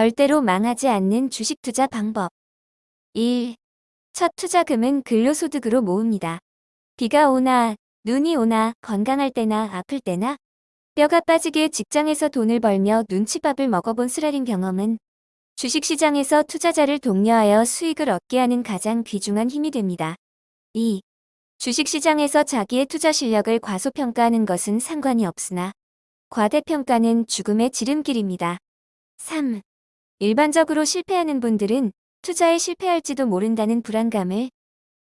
절대로 망하지 않는 주식 투자 방법 1. 첫 투자금은 근로소득으로 모읍니다. 비가 오나 눈이 오나 건강할 때나 아플 때나 뼈가 빠지게 직장에서 돈을 벌며 눈치밥을 먹어본 수라린 경험은 주식시장에서 투자자를 독려하여 수익을 얻게 하는 가장 귀중한 힘이 됩니다. 2. 주식시장에서 자기의 투자 실력을 과소평가하는 것은 상관이 없으나 과대평가는 죽음의 지름길입니다. 3. 일반적으로 실패하는 분들은 투자에 실패할지도 모른다는 불안감을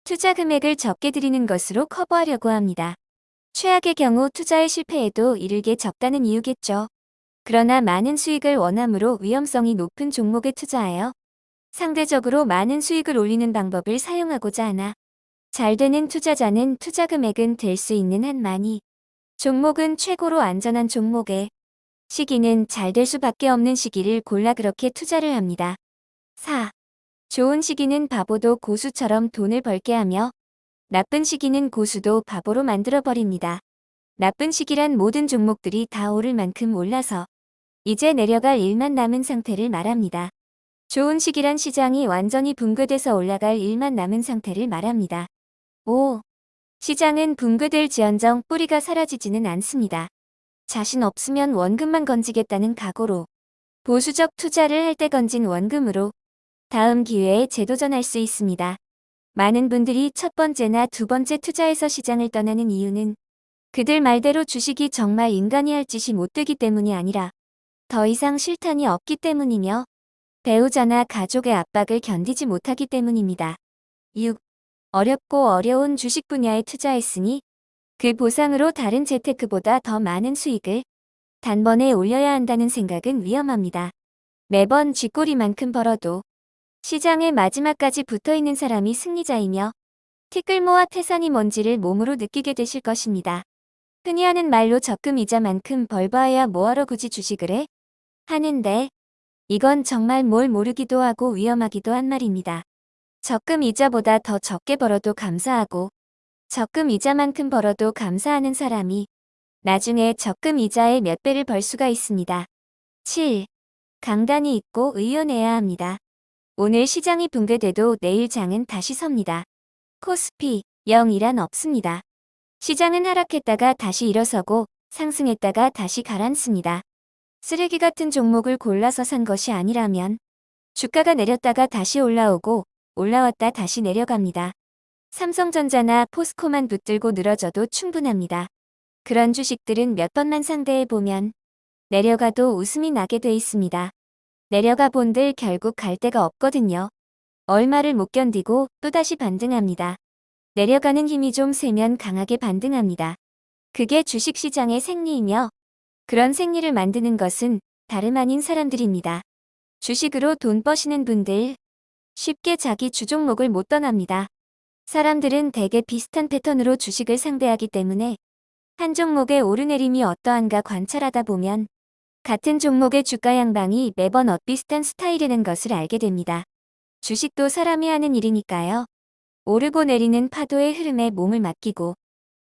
투자 금액을 적게 드리는 것으로 커버하려고 합니다. 최악의 경우 투자에 실패해도 이르게 적다는 이유겠죠. 그러나 많은 수익을 원하므로 위험성이 높은 종목에 투자하여 상대적으로 많은 수익을 올리는 방법을 사용하고자 하나 잘 되는 투자자는 투자 금액은 될 수 있는 한 많이 종목은 최고로 안전한 종목에 시기는 잘 될 수밖에 없는 시기를 골라 그렇게 투자를 합니다. 4. 좋은 시기는 바보도 고수처럼 돈을 벌게 하며 나쁜 시기는 고수도 바보로 만들어버립니다. 나쁜 시기란 모든 종목들이 다 오를 만큼 올라서 이제 내려갈 일만 남은 상태를 말합니다. 좋은 시기란 시장이 완전히 붕괴돼서 올라갈 일만 남은 상태를 말합니다. 5. 시장은 붕괴될 지연정 뿌리가 사라지지는 않습니다. 자신 없으면 원금만 건지겠다는 각오로 보수적 투자를 할 때 건진 원금으로 다음 기회에 재도전할 수 있습니다. 많은 분들이 첫 번째나 두 번째 투자에서 시장을 떠나는 이유는 그들 말대로 주식이 정말 인간이 할 짓이 못되기 때문이 아니라 더 이상 실탄이 없기 때문이며 배우자나 가족의 압박을 견디지 못하기 때문입니다. 6. 어렵고 어려운 주식 분야에 투자했으니 그 보상으로 다른 재테크보다 더 많은 수익을 단번에 올려야 한다는 생각은 위험합니다. 매번 쥐꼬리만큼 벌어도 시장의 마지막까지 붙어있는 사람이 승리자이며 티끌 모아 태산이 뭔지를 몸으로 느끼게 되실 것입니다. 흔히 하는 말로 적금 이자만큼 벌봐야 뭐하러 굳이 주식을 해? 하는데 이건 정말 뭘 모르기도 하고 위험하기도 한 말입니다. 적금 이자보다 더 적게 벌어도 감사하고 적금 이자만큼 벌어도 감사하는 사람이 나중에 적금 이자의 몇 배를 벌 수가 있습니다. 7. 강단이 있고 의연해야 합니다. 오늘 시장이 붕괴돼도 내일 장은 다시 섭니다. 코스피 0이란 없습니다. 시장은 하락했다가 다시 일어서고 상승했다가 다시 가라앉습니다. 쓰레기 같은 종목을 골라서 산 것이 아니라면 주가가 내렸다가 다시 올라오고 올라왔다 다시 내려갑니다. 삼성전자나 포스코만 붙들고 늘어져도 충분합니다. 그런 주식들은 몇 번만 상대해 보면 내려가도 웃음이 나게 돼 있습니다. 내려가 본들 결국 갈 데가 없거든요. 얼마를 못 견디고 또다시 반등합니다. 내려가는 힘이 좀 세면 강하게 반등합니다. 그게 주식시장의 생리이며 그런 생리를 만드는 것은 다름 아닌 사람들입니다. 주식으로 돈 버시는 분들 쉽게 자기 주종목을 못 떠납니다. 사람들은 대개 비슷한 패턴으로 주식을 상대하기 때문에 한 종목의 오르내림이 어떠한가 관찰하다 보면 같은 종목의 주가 양방이 매번 엇비슷한 스타일이라는 것을 알게 됩니다. 주식도 사람이 하는 일이니까요. 오르고 내리는 파도의 흐름에 몸을 맡기고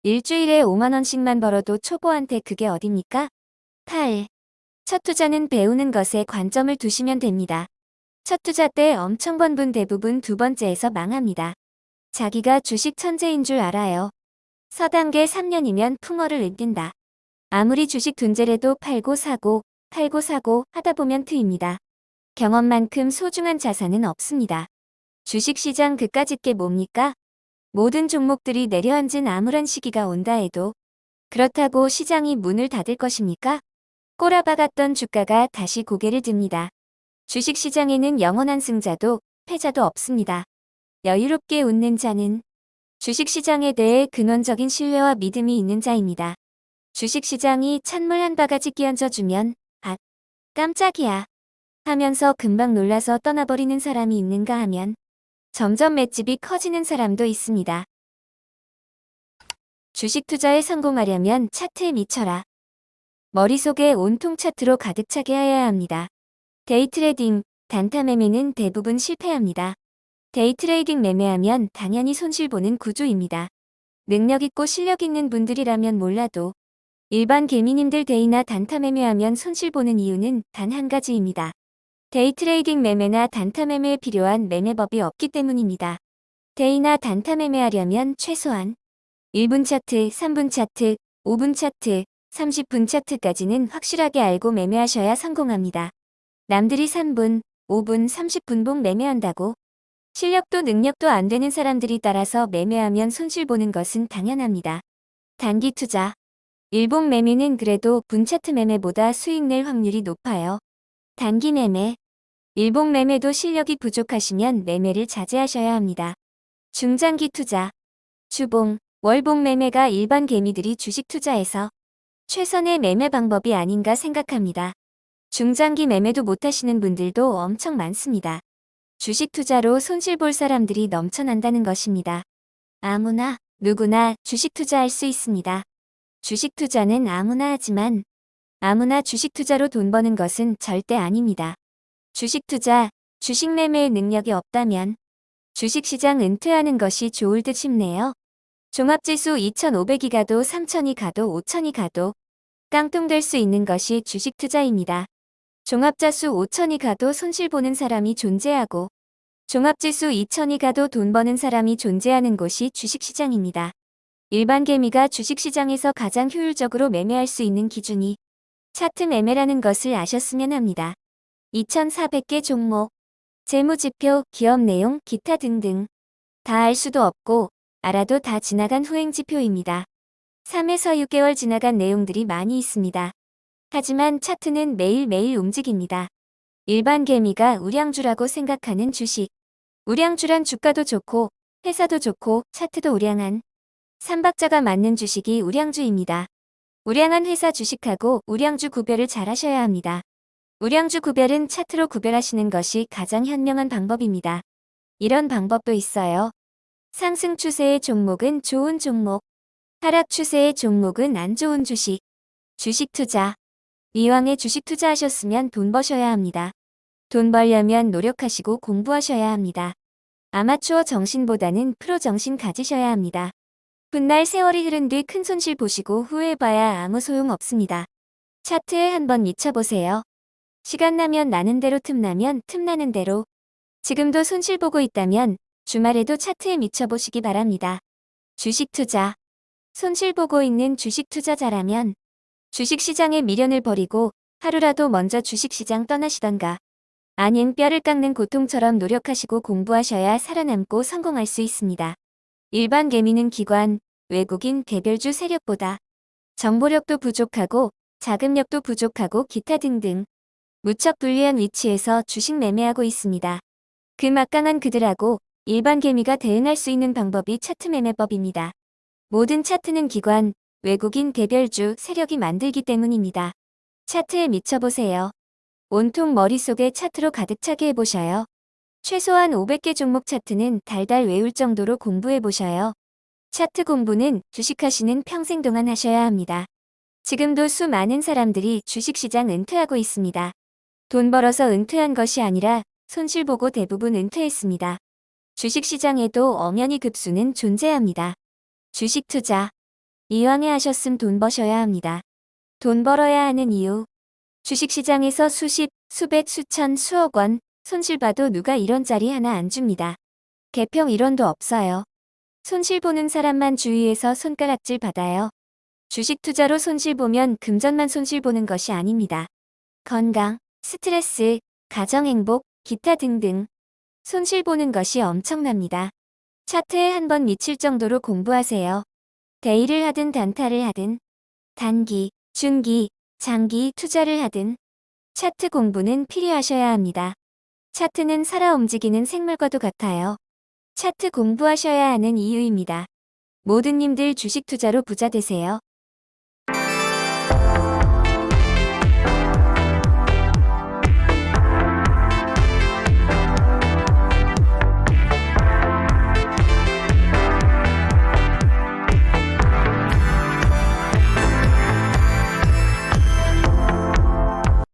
일주일에 5만원씩만 벌어도 초보한테 그게 어딥니까? 8. 첫 투자는 배우는 것에 관점을 두시면 됩니다. 첫 투자 때 엄청 번분 대부분 두 번째에서 망합니다. 자기가 주식 천재인 줄 알아요. 서단계 3년이면 풍어를 읊는다. 아무리 주식 둔재래도 팔고 사고 팔고 사고 하다 보면 트입니다. 경험만큼 소중한 자산은 없습니다. 주식시장 그까 짓 게 뭡니까? 모든 종목들이 내려앉은 암울한 시기가 온다 해도 그렇다고 시장이 문을 닫을 것입니까? 꼬라박았던 주가가 다시 고개를 듭니다. 주식시장에는 영원한 승자도 패자도 없습니다. 여유롭게 웃는 자는 주식시장에 대해 근원적인 신뢰와 믿음이 있는 자입니다. 주식시장이 찬물 한 바가지 끼얹어주면 아 깜짝이야 하면서 금방 놀라서 떠나버리는 사람이 있는가 하면 점점 맷집이 커지는 사람도 있습니다. 주식 투자에 성공하려면 차트에 미쳐라. 머릿속에 온통 차트로 가득 차게 해야 합니다. 데이트레딩, 단타 매매는 대부분 실패합니다. 데이트레이딩 매매하면 당연히 손실보는 구조입니다. 능력 있고 실력 있는 분들이라면 몰라도 일반 개미님들 day나 단타 매매하면 손실보는 이유는 단 한 가지입니다. 데이트레이딩 매매나 단타 매매에 필요한 매매법이 없기 때문입니다. day나 단타 매매하려면 최소한 1분 차트, 3분 차트, 5분 차트, 30분 차트까지는 확실하게 알고 매매하셔야 성공합니다. 남들이 3분, 5분, 30분 봉 매매한다고 실력도 능력도 안 되는 사람들이 따라서 매매하면 손실 보는 것은 당연합니다. 단기 투자 일봉 매매는 그래도 분차트 매매보다 수익 낼 확률이 높아요. 단기 매매 일봉 매매도 실력이 부족하시면 매매를 자제하셔야 합니다. 중장기 투자 주봉, 월봉 매매가 일반 개미들이 주식 투자에서 최선의 매매 방법이 아닌가 생각합니다. 중장기 매매도 못하시는 분들도 엄청 많습니다. 주식 투자로 손실 볼 사람들이 넘쳐난다는 것입니다. 아무나, 누구나 주식 투자할 수 있습니다. 주식 투자는 아무나 하지만 아무나 주식 투자로 돈 버는 것은 절대 아닙니다. 주식 투자, 주식 매매의 능력이 없다면 주식시장 은퇴하는 것이 좋을 듯 싶네요. 종합지수 2,500이 가도 3,000이 가도 5,000이 가도 깡통될 수 있는 것이 주식 투자입니다. 종합자수 5,000이 가도 손실 보는 사람이 존재하고 종합지수 2,000이 가도 돈 버는 사람이 존재하는 곳이 주식시장입니다. 일반 개미가 주식시장에서 가장 효율적으로 매매할 수 있는 기준이 차트 매매라는 것을 아셨으면 합니다. 2,400개 종목, 재무지표, 기업 내용, 기타 등등 다 알 수도 없고 알아도 다 지나간 후행지표입니다. 3에서 6개월 지나간 내용들이 많이 있습니다. 하지만 차트는 매일매일 움직입니다. 일반 개미가 우량주라고 생각하는 주식. 우량주란 주가도 좋고 회사도 좋고 차트도 우량한 삼박자가 맞는 주식이 우량주입니다. 우량한 회사 주식하고 우량주 구별을 잘 하셔야 합니다. 우량주 구별은 차트로 구별하시는 것이 가장 현명한 방법입니다. 이런 방법도 있어요. 상승 추세의 종목은 좋은 종목, 하락 추세의 종목은 안 좋은 주식, 주식 투자. 이왕에 주식 투자하셨으면 돈 버셔야 합니다. 돈 벌려면 노력하시고 공부하셔야 합니다. 아마추어 정신보다는 프로 정신 가지셔야 합니다. 훗날 세월이 흐른 뒤 큰 손실 보시고 후회해봐야 아무 소용 없습니다. 차트에 한번 미쳐보세요. 시간 나면 나는 대로 틈나면 틈나는 대로 지금도 손실 보고 있다면 주말에도 차트에 미쳐보시기 바랍니다. 주식 투자 손실 보고 있는 주식 투자자라면 주식시장에 미련을 버리고 하루라도 먼저 주식시장 떠나시던가 아닌 뼈를 깎는 고통처럼 노력하시고 공부하셔야 살아남고 성공할 수 있습니다. 일반 개미는 기관, 외국인 개별주 세력보다 정보력도 부족하고 자금력도 부족하고 기타 등등 무척 불리한 위치에서 주식 매매하고 있습니다. 그 막강한 그들하고 일반 개미가 대응할 수 있는 방법이 차트 매매법입니다. 모든 차트는 기관, 외국인 개별주 세력이 만들기 때문입니다. 차트에 미쳐보세요. 온통 머릿속에 차트로 가득 차게 해보셔요. 최소한 500개 종목 차트는 달달 외울 정도로 공부해보셔요. 차트 공부는 주식하시는 평생 동안 하셔야 합니다. 지금도 수많은 사람들이 주식시장 은퇴하고 있습니다. 돈 벌어서 은퇴한 것이 아니라 손실 보고 대부분 은퇴했습니다. 주식시장에도 엄연히 급수는 존재합니다. 주식 투자. 이왕에 하셨음 돈 버셔야 합니다. 돈 벌어야 하는 이유. 주식시장에서 수십, 수백, 수천, 수억 원 손실 봐도 누가 이런 자리 하나 안 줍니다. 개평 1원도 없어요. 손실 보는 사람만 주위에서 손가락질 받아요. 주식 투자로 손실 보면 금전만 손실 보는 것이 아닙니다. 건강, 스트레스, 가정 행복, 기타 등등 손실 보는 것이 엄청납니다. 차트에 한 번 미칠 정도로 공부하세요. 데이를 하든 단타를 하든 단기, 중기, 장기 투자를 하든 차트 공부는 필요하셔야 합니다. 차트는 살아 움직이는 생물과도 같아요. 차트 공부하셔야 하는 이유입니다. 모든 님들 주식 투자로 부자 되세요.